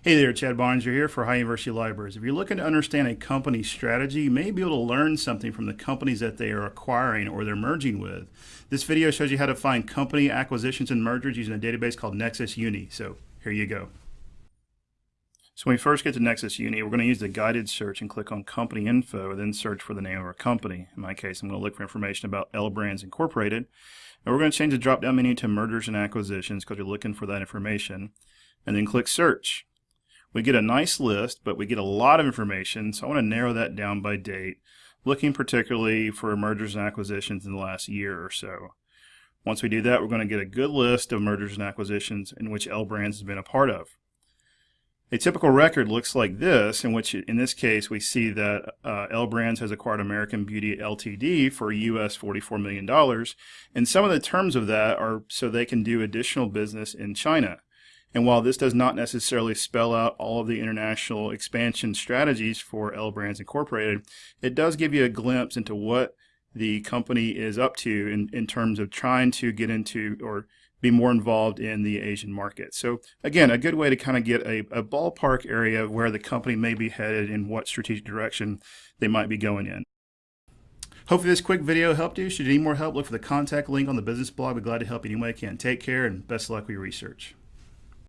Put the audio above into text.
Hey there, Chad Barnes. You're here for High University Libraries. If you're looking to understand a company's strategy, you may be able to learn something from the companies that they are acquiring or they're merging with. This video shows you how to find company acquisitions and mergers using a database called Nexis Uni. So here you go. So when we first get to Nexis Uni, we're going to use the guided search and click on company info then search for the name of our company. In my case, I'm going to look for information about L Brands Incorporated. And we're going to change the drop-down menu to mergers and acquisitions because we're looking for that information. And then click search we get a nice list, but we get a lot of information. So I want to narrow that down by date, looking particularly for mergers and acquisitions in the last year or so. Once we do that, we're going to get a good list of mergers and acquisitions in which L Brands has been a part of. A typical record looks like this, in which in this case we see that uh, L Brands has acquired American Beauty Ltd. for US $44 million. And some of the terms of that are so they can do additional business in China. And while this does not necessarily spell out all of the international expansion strategies for L Brands Incorporated, it does give you a glimpse into what the company is up to in, in terms of trying to get into or be more involved in the Asian market. So again, a good way to kind of get a, a ballpark area of where the company may be headed and what strategic direction they might be going in. Hopefully this quick video helped you. Should you need more help, look for the contact link on the business blog. We're glad to help you any way I can. Take care and best of luck with your research.